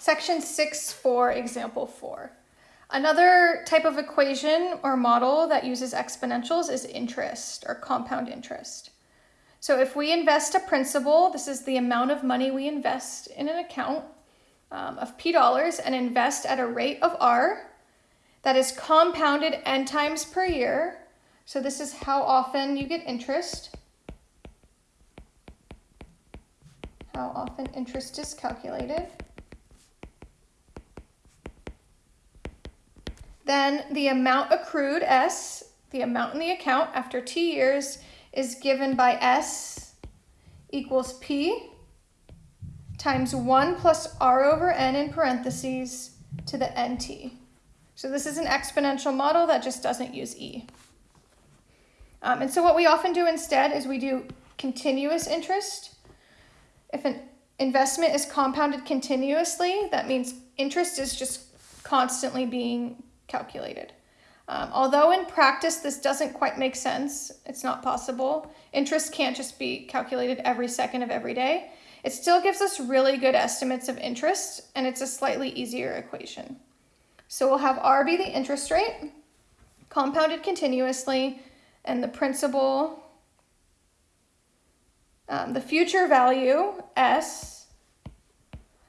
Section 6 for example 4. Another type of equation or model that uses exponentials is interest or compound interest. So if we invest a principal, this is the amount of money we invest in an account um, of P dollars and invest at a rate of R that is compounded n times per year. So this is how often you get interest. How often interest is calculated. Then the amount accrued, S, the amount in the account after T years is given by S equals P times 1 plus R over N in parentheses to the NT. So this is an exponential model that just doesn't use E. Um, and so what we often do instead is we do continuous interest. If an investment is compounded continuously, that means interest is just constantly being calculated. Um, although in practice this doesn't quite make sense, it's not possible. Interest can't just be calculated every second of every day. It still gives us really good estimates of interest and it's a slightly easier equation. So we'll have R be the interest rate, compounded continuously, and the principal, um, the future value, S,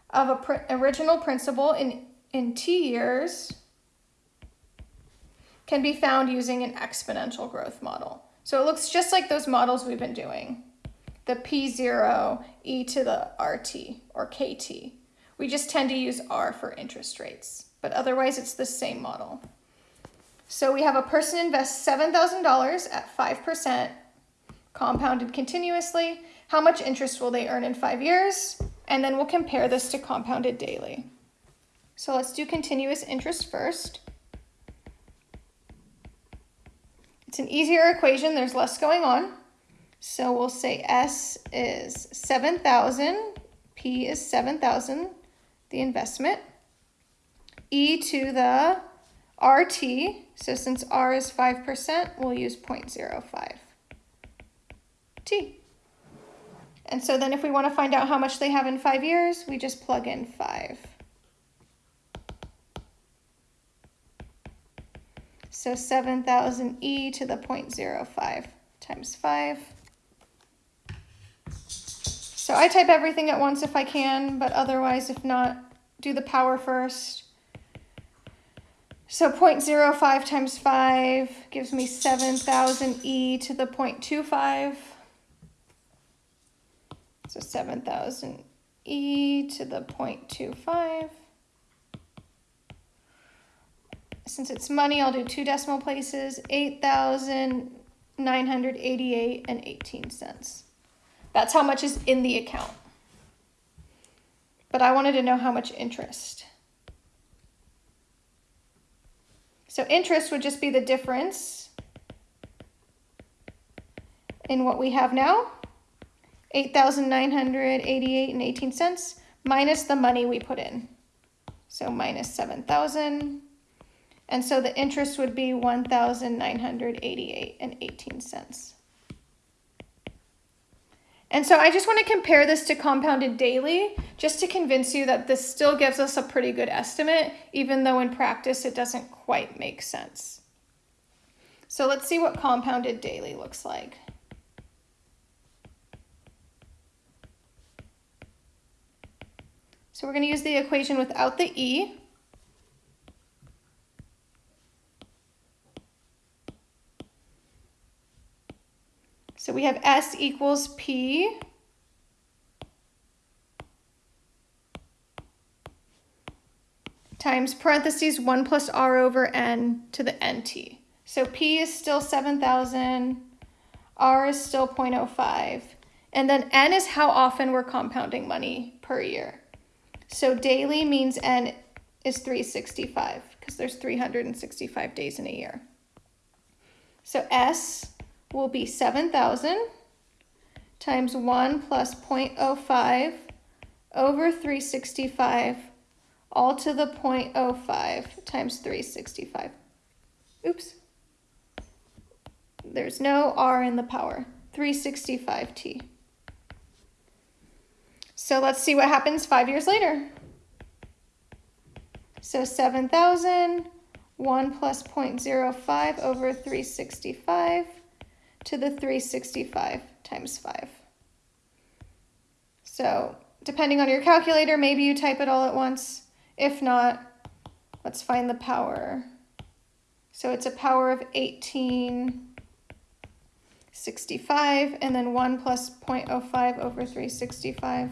of a pr original principal in, in T years can be found using an exponential growth model. So it looks just like those models we've been doing. The P0 e to the RT or KT. We just tend to use R for interest rates, but otherwise it's the same model. So we have a person invests $7,000 at 5% compounded continuously. How much interest will they earn in five years? And then we'll compare this to compounded daily. So let's do continuous interest first. It's an easier equation, there's less going on. So we'll say S is 7,000, P is 7,000, the investment. E to the RT, so since R is 5%, we'll use 0.05 T. And so then if we want to find out how much they have in five years, we just plug in 5. So 7,000 e to the 0.05 times 5. So I type everything at once if I can, but otherwise, if not, do the power first. So 0.05 times 5 gives me 7,000 e to the 0.25. So 7,000 e to the 0.25. since it's money, I'll do two decimal places, 8,988 and 18 cents. That's how much is in the account. But I wanted to know how much interest. So interest would just be the difference in what we have now, 8,988 and 18 cents, minus the money we put in. So minus 7,000 and so the interest would be 1,988 and 18 cents. And so I just want to compare this to compounded daily just to convince you that this still gives us a pretty good estimate, even though in practice it doesn't quite make sense. So let's see what compounded daily looks like. So we're going to use the equation without the E. So we have S equals P. times parentheses 1 plus R over N to the NT. So P is still 7,000, R is still 0.05, and then N is how often we're compounding money per year. So daily means N is 365 because there's 365 days in a year. So S will be 7,000 times 1 plus 0.05 over 365 all to the 0.05 times 365. Oops. There's no r in the power. 365t. So let's see what happens five years later. So 7,000, 1 plus 0.05 over 365 to the 365 times 5. So depending on your calculator, maybe you type it all at once. If not, let's find the power. So it's a power of 1865 and then 1 plus 0.05 over 365.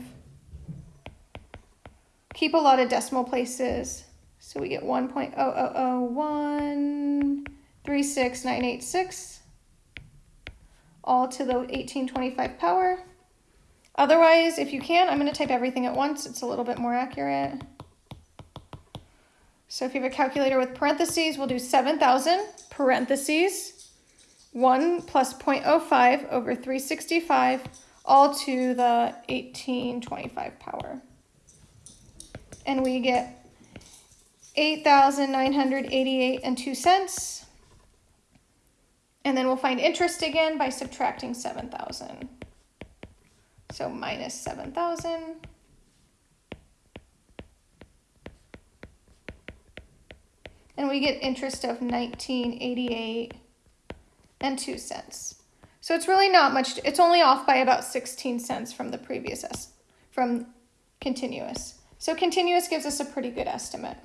Keep a lot of decimal places. So we get 1.000136986 all to the 1825 power. Otherwise, if you can, I'm going to type everything at once. It's a little bit more accurate. So if you have a calculator with parentheses, we'll do 7,000 parentheses 1 plus 0.05 over 365 all to the 1825 power. And we get 8,988 and 2 cents. And then we'll find interest again by subtracting 7,000. So minus 7,000. And we get interest of 1988 and 2 cents. So it's really not much, it's only off by about 16 cents from the previous, from continuous. So continuous gives us a pretty good estimate.